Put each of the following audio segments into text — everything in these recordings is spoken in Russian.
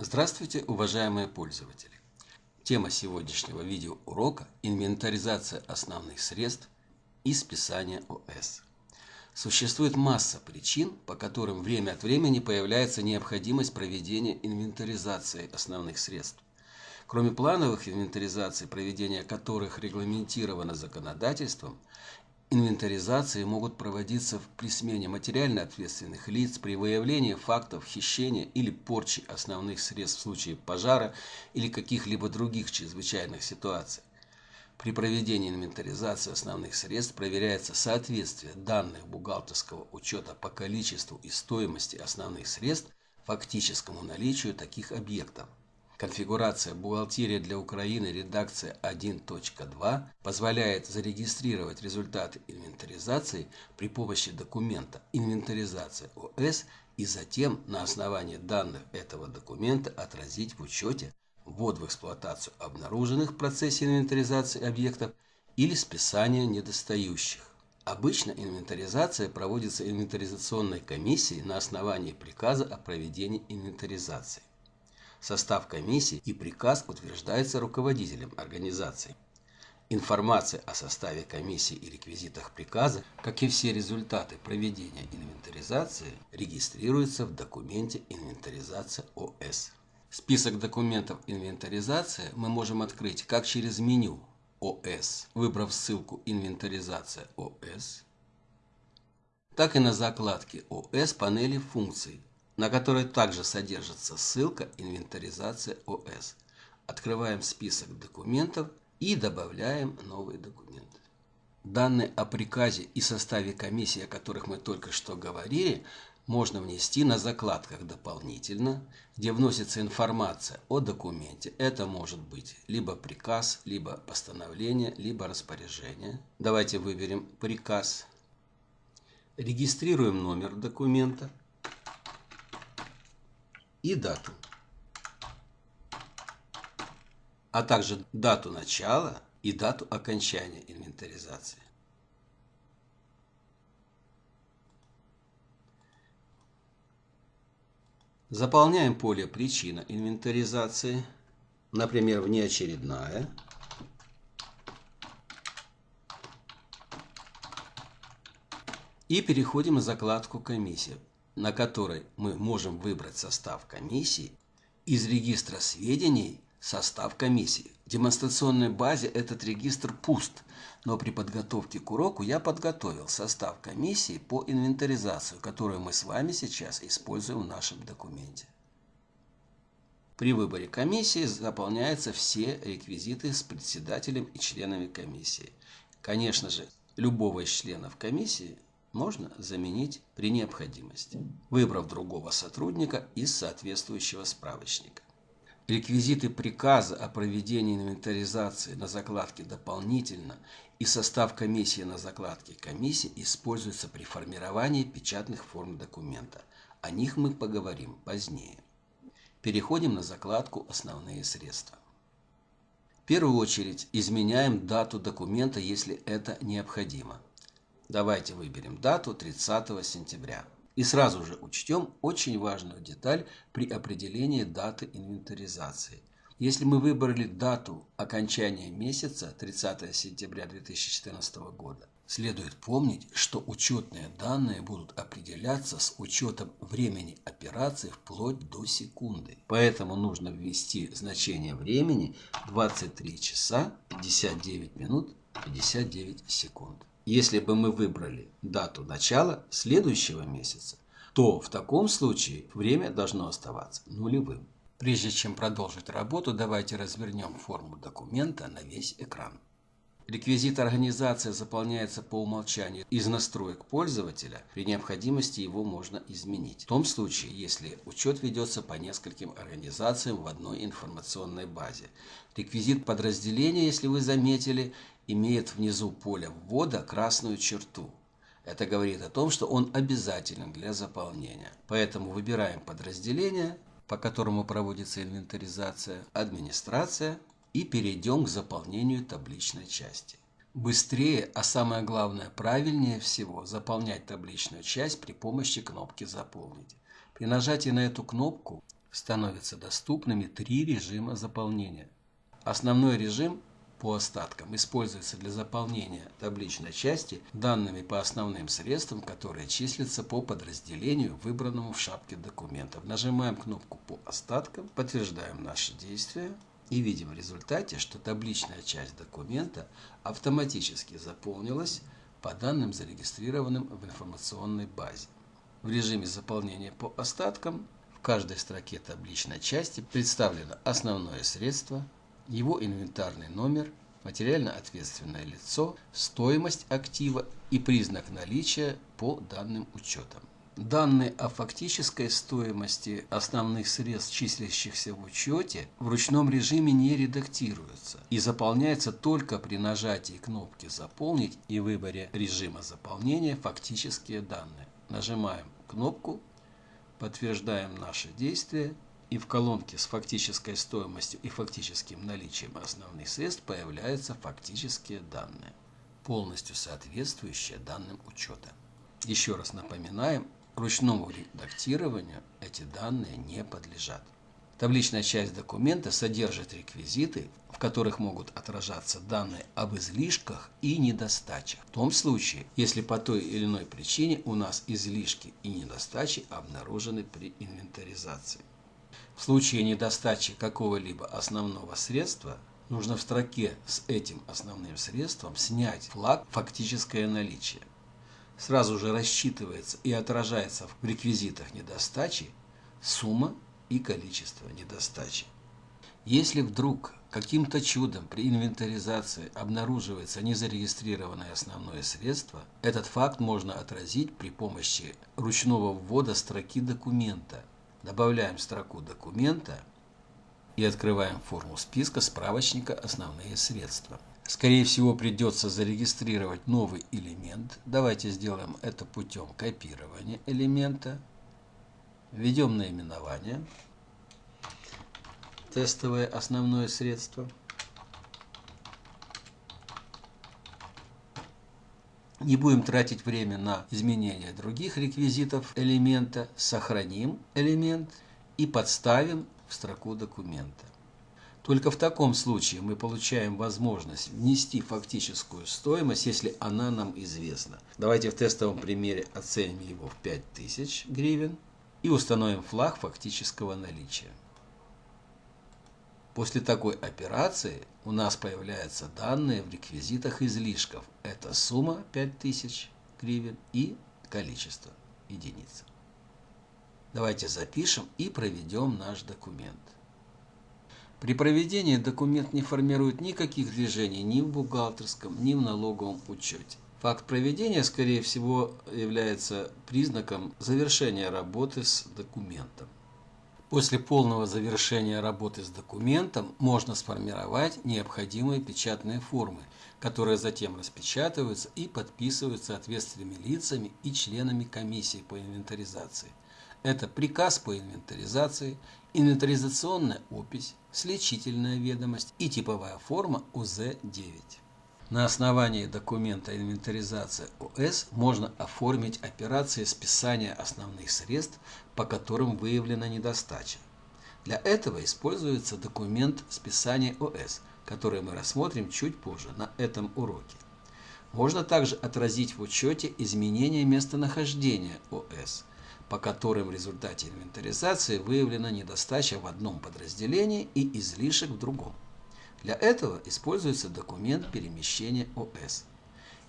Здравствуйте, уважаемые пользователи! Тема сегодняшнего видеоурока – инвентаризация основных средств и списание ОС. Существует масса причин, по которым время от времени появляется необходимость проведения инвентаризации основных средств. Кроме плановых инвентаризаций, проведение которых регламентировано законодательством, Инвентаризации могут проводиться при смене материально ответственных лиц, при выявлении фактов хищения или порчи основных средств в случае пожара или каких-либо других чрезвычайных ситуаций. При проведении инвентаризации основных средств проверяется соответствие данных бухгалтерского учета по количеству и стоимости основных средств фактическому наличию таких объектов. Конфигурация «Бухгалтерия для Украины» редакция 1.2 позволяет зарегистрировать результаты инвентаризации при помощи документа «Инвентаризация ОС» и затем на основании данных этого документа отразить в учете ввод в эксплуатацию обнаруженных в процессе инвентаризации объектов или списание недостающих. Обычно инвентаризация проводится инвентаризационной комиссией на основании приказа о проведении инвентаризации. Состав комиссии и приказ утверждается руководителем организации. Информация о составе комиссии и реквизитах приказа, как и все результаты проведения инвентаризации, регистрируются в документе «Инвентаризация ОС». Список документов инвентаризации мы можем открыть как через меню ОС, выбрав ссылку «Инвентаризация ОС», так и на закладке ОС панели функций на которой также содержится ссылка «Инвентаризация ОС». Открываем список документов и добавляем новый документ. Данные о приказе и составе комиссии, о которых мы только что говорили, можно внести на закладках дополнительно, где вносится информация о документе. Это может быть либо приказ, либо постановление, либо распоряжение. Давайте выберем приказ. Регистрируем номер документа и дату, а также дату начала и дату окончания инвентаризации. Заполняем поле «Причина инвентаризации», например, внеочередная. И переходим на закладку «Комиссия» на которой мы можем выбрать состав комиссии, из регистра сведений состав комиссии. В демонстрационной базе этот регистр пуст, но при подготовке к уроку я подготовил состав комиссии по инвентаризацию, которую мы с вами сейчас используем в нашем документе. При выборе комиссии заполняются все реквизиты с председателем и членами комиссии. Конечно же, любого из членов комиссии можно заменить при необходимости, выбрав другого сотрудника из соответствующего справочника. Реквизиты приказа о проведении инвентаризации на закладке дополнительно и состав комиссии на закладке комиссии используются при формировании печатных форм документа. О них мы поговорим позднее. Переходим на закладку «Основные средства». В первую очередь изменяем дату документа, если это необходимо. Давайте выберем дату 30 сентября. И сразу же учтем очень важную деталь при определении даты инвентаризации. Если мы выбрали дату окончания месяца 30 сентября 2014 года, следует помнить, что учетные данные будут определяться с учетом времени операции вплоть до секунды. Поэтому нужно ввести значение времени 23 часа 59 минут 59 секунд. Если бы мы выбрали дату начала следующего месяца, то в таком случае время должно оставаться нулевым. Прежде чем продолжить работу, давайте развернем форму документа на весь экран. Реквизит организации заполняется по умолчанию из настроек пользователя, при необходимости его можно изменить. В том случае, если учет ведется по нескольким организациям в одной информационной базе. Реквизит подразделения, если вы заметили, имеет внизу поля ввода красную черту. Это говорит о том, что он обязателен для заполнения. Поэтому выбираем подразделение, по которому проводится инвентаризация, администрация и перейдем к заполнению табличной части. Быстрее, а самое главное правильнее всего заполнять табличную часть при помощи кнопки «Заполнить». При нажатии на эту кнопку становятся доступными три режима заполнения. Основной режим по остаткам используется для заполнения табличной части данными по основным средствам, которые числятся по подразделению, выбранному в шапке документов. Нажимаем кнопку по остаткам, подтверждаем наши действия и видим в результате, что табличная часть документа автоматически заполнилась по данным, зарегистрированным в информационной базе. В режиме заполнения по остаткам в каждой строке табличной части представлено основное средство, его инвентарный номер, материально ответственное лицо, стоимость актива и признак наличия по данным учетам. Данные о фактической стоимости основных средств, числящихся в учете, в ручном режиме не редактируются и заполняются только при нажатии кнопки «Заполнить» и выборе режима заполнения «Фактические данные». Нажимаем кнопку, подтверждаем наши действия и в колонке с фактической стоимостью и фактическим наличием основных средств появляются фактические данные, полностью соответствующие данным учета. Еще раз напоминаем, Ручному редактированию эти данные не подлежат. Табличная часть документа содержит реквизиты, в которых могут отражаться данные об излишках и недостачах. В том случае, если по той или иной причине у нас излишки и недостачи обнаружены при инвентаризации. В случае недостачи какого-либо основного средства нужно в строке с этим основным средством снять флаг «Фактическое наличие» сразу же рассчитывается и отражается в реквизитах недостачи сумма и количество недостачи. Если вдруг каким-то чудом при инвентаризации обнаруживается незарегистрированное основное средство, этот факт можно отразить при помощи ручного ввода строки документа. Добавляем строку документа и открываем форму списка справочника «Основные средства». Скорее всего, придется зарегистрировать новый элемент. Давайте сделаем это путем копирования элемента. Введем наименование. Тестовое основное средство. Не будем тратить время на изменение других реквизитов элемента. Сохраним элемент и подставим в строку документа. Только в таком случае мы получаем возможность внести фактическую стоимость, если она нам известна. Давайте в тестовом примере оценим его в 5000 гривен и установим флаг фактического наличия. После такой операции у нас появляются данные в реквизитах излишков. Это сумма 5000 гривен и количество единиц. Давайте запишем и проведем наш документ. При проведении документ не формирует никаких движений ни в бухгалтерском, ни в налоговом учете. Факт проведения, скорее всего, является признаком завершения работы с документом. После полного завершения работы с документом можно сформировать необходимые печатные формы, которые затем распечатываются и подписываются ответственными лицами и членами комиссии по инвентаризации. Это приказ по инвентаризации, инвентаризационная опись, сличительная ведомость и типовая форма УЗ-9. На основании документа инвентаризации ОС можно оформить операции списания основных средств, по которым выявлена недостача. Для этого используется документ списания ОС, который мы рассмотрим чуть позже на этом уроке. Можно также отразить в учете изменения местонахождения ОС – по которым в результате инвентаризации выявлена недостача в одном подразделении и излишек в другом. Для этого используется документ перемещения ОС.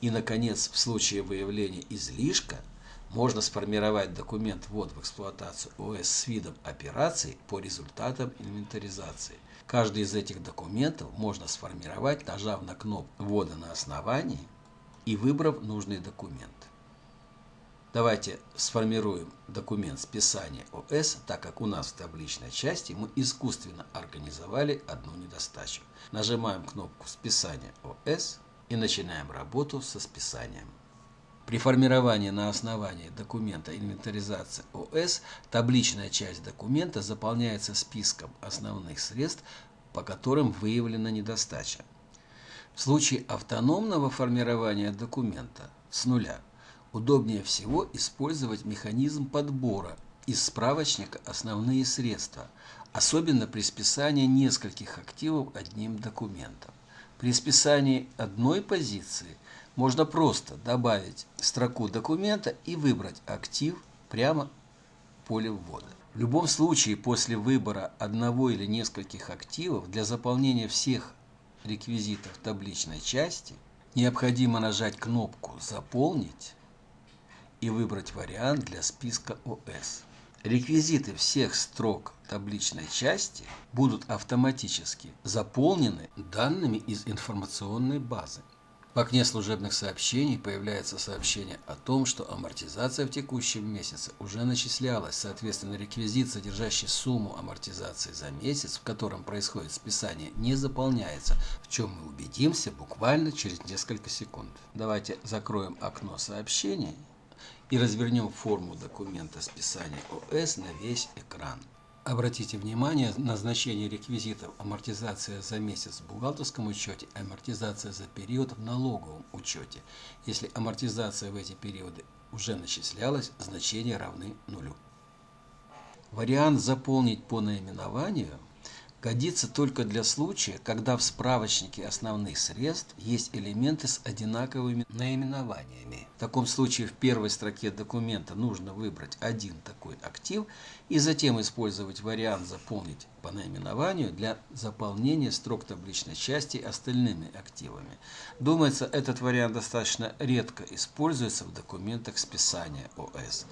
И, наконец, в случае выявления излишка можно сформировать документ ввод в эксплуатацию ОС с видом операций по результатам инвентаризации. Каждый из этих документов можно сформировать, нажав на кнопку ввода на основании и выбрав нужный документ. Давайте сформируем документ списания ОС, так как у нас в табличной части мы искусственно организовали одну недостачу. Нажимаем кнопку списания ОС и начинаем работу со списанием. При формировании на основании документа инвентаризации ОС табличная часть документа заполняется списком основных средств, по которым выявлена недостача. В случае автономного формирования документа с нуля удобнее всего использовать механизм подбора из справочника основные средства, особенно при списании нескольких активов одним документом. При списании одной позиции можно просто добавить строку документа и выбрать актив прямо в поле ввода. В любом случае, после выбора одного или нескольких активов для заполнения всех реквизитов табличной части необходимо нажать кнопку «Заполнить» и выбрать вариант для списка ОС. Реквизиты всех строк табличной части будут автоматически заполнены данными из информационной базы. В окне служебных сообщений появляется сообщение о том, что амортизация в текущем месяце уже начислялась, соответственно, реквизит, содержащий сумму амортизации за месяц, в котором происходит списание, не заполняется, в чем мы убедимся буквально через несколько секунд. Давайте закроем окно сообщений и развернем форму документа списания ОС на весь экран. Обратите внимание на значение реквизитов амортизация за месяц в бухгалтерском учете, амортизация за период в налоговом учете. Если амортизация в эти периоды уже начислялась, значения равны нулю. Вариант «Заполнить по наименованию» годится только для случая, когда в справочнике основных средств есть элементы с одинаковыми наименованиями. В таком случае в первой строке документа нужно выбрать один такой актив и затем использовать вариант «Заполнить по наименованию» для заполнения строк табличной части остальными активами. Думается, этот вариант достаточно редко используется в документах списания ОС.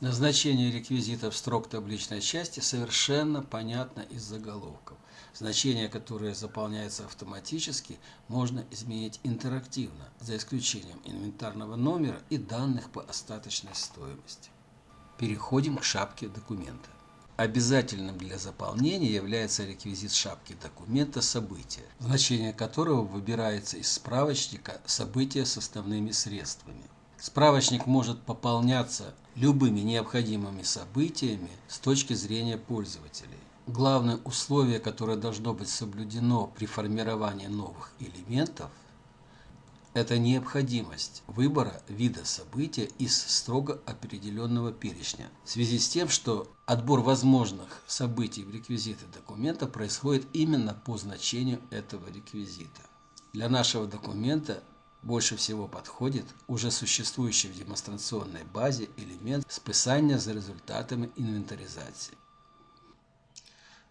Назначение реквизитов строк табличной части совершенно понятно из заголовков. Значения, которые заполняются автоматически, можно изменить интерактивно, за исключением инвентарного номера и данных по остаточной стоимости. Переходим к шапке документа. Обязательным для заполнения является реквизит шапки документа «События», значение которого выбирается из справочника «События с основными средствами». Справочник может пополняться любыми необходимыми событиями с точки зрения пользователей. Главное условие, которое должно быть соблюдено при формировании новых элементов, это необходимость выбора вида события из строго определенного перечня, в связи с тем, что отбор возможных событий в реквизиты документа происходит именно по значению этого реквизита. Для нашего документа больше всего подходит уже существующий в демонстрационной базе элемент списания за результатами инвентаризации.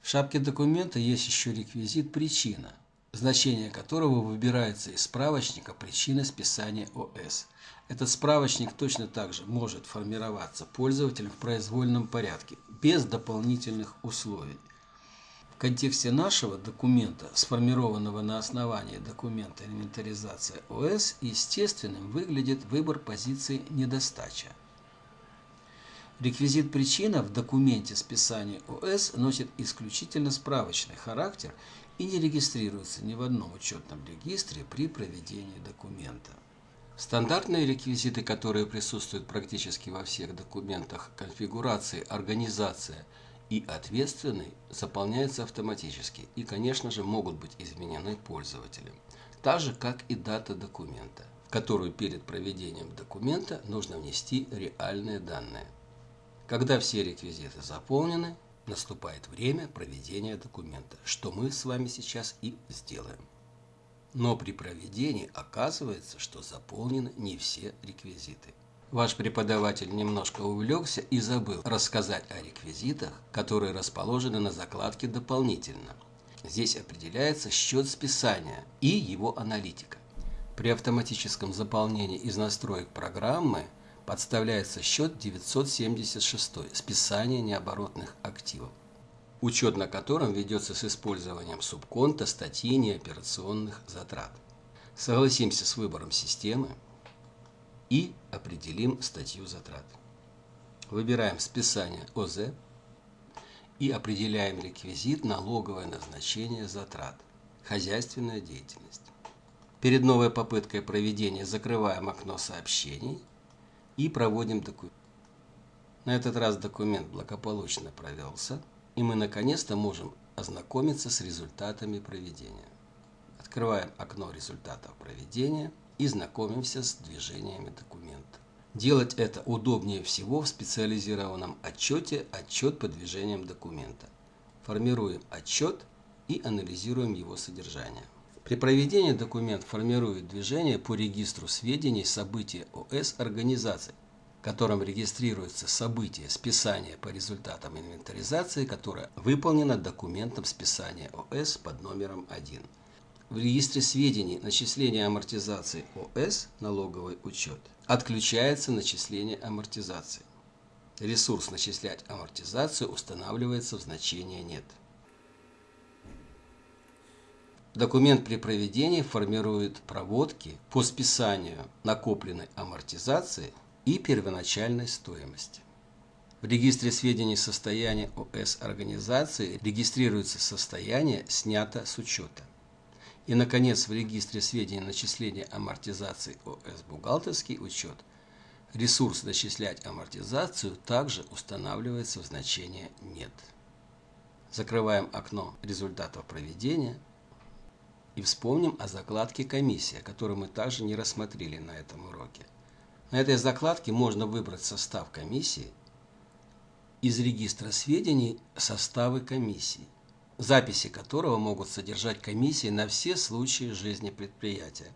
В шапке документа есть еще реквизит «Причина», значение которого выбирается из справочника «Причина списания ОС». Этот справочник точно так же может формироваться пользователем в произвольном порядке, без дополнительных условий. В контексте нашего документа, сформированного на основании документа инвентаризация ОС, естественным выглядит выбор позиции недостача. Реквизит причина в документе списания ОС носит исключительно справочный характер и не регистрируется ни в одном учетном регистре при проведении документа. Стандартные реквизиты, которые присутствуют практически во всех документах конфигурации, организация – и ответственный заполняется автоматически и, конечно же, могут быть изменены пользователем. Так же, как и дата документа, в которую перед проведением документа нужно внести реальные данные. Когда все реквизиты заполнены, наступает время проведения документа, что мы с вами сейчас и сделаем. Но при проведении оказывается, что заполнены не все реквизиты. Ваш преподаватель немножко увлекся и забыл рассказать о реквизитах, которые расположены на закладке дополнительно. Здесь определяется счет списания и его аналитика. При автоматическом заполнении из настроек программы подставляется счет 976 списание необоротных активов, учет на котором ведется с использованием субконта статьи неоперационных затрат. Согласимся с выбором системы и определим статью затрат. Выбираем списание ОЗ и определяем реквизит налоговое назначение затрат. Хозяйственная деятельность. Перед новой попыткой проведения закрываем окно сообщений и проводим документ. На этот раз документ благополучно провелся, и мы наконец-то можем ознакомиться с результатами проведения. Открываем окно результатов проведения – и знакомимся с движениями документа. Делать это удобнее всего в специализированном отчете «Отчет по движениям документа». Формируем отчет и анализируем его содержание. При проведении документ формирует движение по регистру сведений события ОС организаций, в котором регистрируется событие списания по результатам инвентаризации, которое выполнено документом списания ОС под номером 1. В регистре сведений начисления амортизации ОС налоговый учет отключается начисление амортизации. Ресурс начислять амортизацию устанавливается в значение «нет». Документ при проведении формирует проводки по списанию накопленной амортизации и первоначальной стоимости. В регистре сведений состояния ОС организации регистрируется состояние снято с учета. И, наконец, в регистре сведений начисления амортизации ОС «Бухгалтерский учет» ресурс «Начислять амортизацию» также устанавливается в значение «Нет». Закрываем окно результатов проведения и вспомним о закладке «Комиссия», которую мы также не рассмотрели на этом уроке. На этой закладке можно выбрать состав комиссии из регистра сведений составы комиссии записи которого могут содержать комиссии на все случаи жизни предприятия.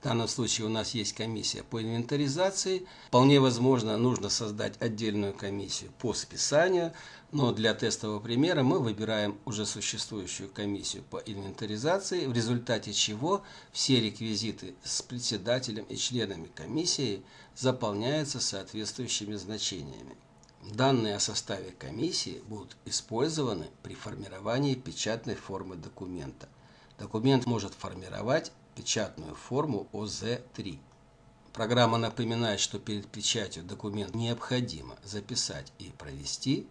В данном случае у нас есть комиссия по инвентаризации. Вполне возможно, нужно создать отдельную комиссию по списанию, но для тестового примера мы выбираем уже существующую комиссию по инвентаризации, в результате чего все реквизиты с председателем и членами комиссии заполняются соответствующими значениями. Данные о составе комиссии будут использованы при формировании печатной формы документа. Документ может формировать печатную форму ОЗ-3. Программа напоминает, что перед печатью документ необходимо записать и провести.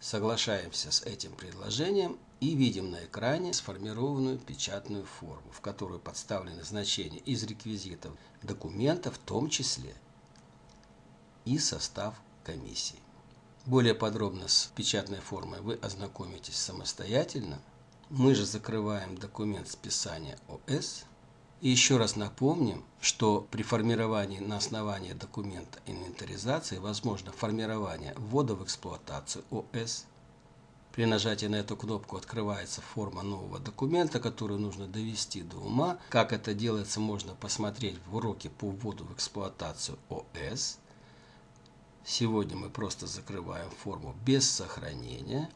Соглашаемся с этим предложением и видим на экране сформированную печатную форму, в которую подставлены значения из реквизитов документа, в том числе и состав комиссии. Более подробно с печатной формой вы ознакомитесь самостоятельно. Мы же закрываем документ списания ОС. И еще раз напомним, что при формировании на основании документа инвентаризации возможно формирование ввода в эксплуатацию ОС. При нажатии на эту кнопку открывается форма нового документа, которую нужно довести до ума. Как это делается, можно посмотреть в уроке по вводу в эксплуатацию ОС. Сегодня мы просто закрываем форму без сохранения.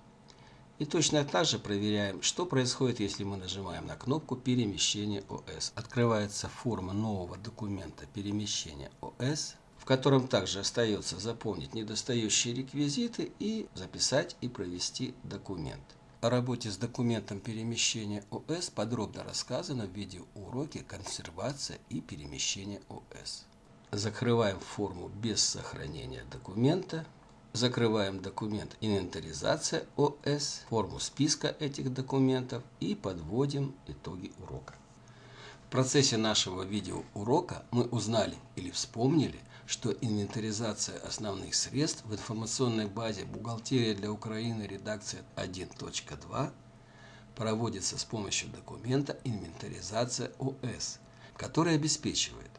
И точно так же проверяем, что происходит, если мы нажимаем на кнопку перемещения ОС. Открывается форма нового документа перемещения ОС, в котором также остается заполнить недостающие реквизиты и записать и провести документ. О работе с документом перемещения ОС подробно рассказано в видеоуроке «Консервация и перемещение ОС». Закрываем форму без сохранения документа. Закрываем документ «Инвентаризация ОС», форму списка этих документов и подводим итоги урока. В процессе нашего видеоурока мы узнали или вспомнили, что инвентаризация основных средств в информационной базе «Бухгалтерия для Украины. Редакция 1.2» проводится с помощью документа «Инвентаризация ОС», который обеспечивает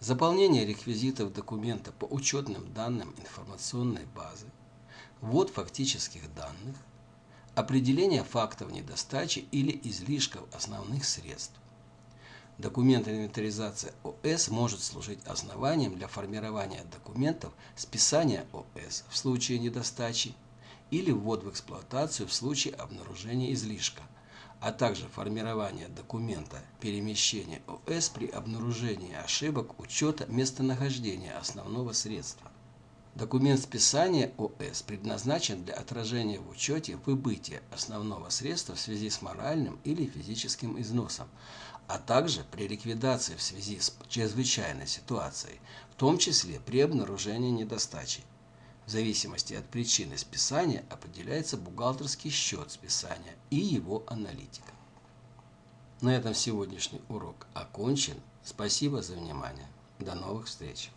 заполнение реквизитов документа по учетным данным информационной базы, ввод фактических данных, определение фактов недостачи или излишков основных средств. Документ инвентаризации ОС может служить основанием для формирования документов списания ОС в случае недостачи или ввод в эксплуатацию в случае обнаружения излишка – а также формирование документа перемещения ОС при обнаружении ошибок учета местонахождения основного средства. Документ списания ОС предназначен для отражения в учете выбытия основного средства в связи с моральным или физическим износом, а также при ликвидации в связи с чрезвычайной ситуацией, в том числе при обнаружении недостачи. В зависимости от причины списания определяется бухгалтерский счет списания и его аналитика. На этом сегодняшний урок окончен. Спасибо за внимание. До новых встреч!